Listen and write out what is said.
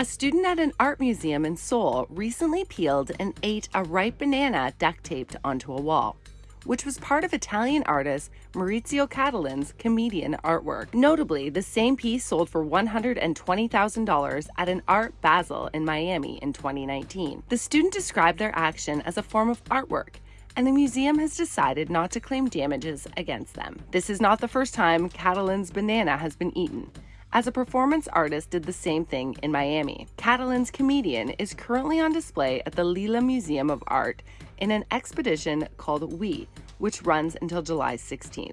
A student at an art museum in Seoul recently peeled and ate a ripe banana duct taped onto a wall, which was part of Italian artist Maurizio Cattelan's comedian artwork. Notably, the same piece sold for $120,000 at an Art Basel in Miami in 2019. The student described their action as a form of artwork and the museum has decided not to claim damages against them. This is not the first time Cattelan's banana has been eaten as a performance artist did the same thing in Miami. Cattelan's comedian is currently on display at the Leeum Museum of Art in an expedition called We, which runs until July 16th.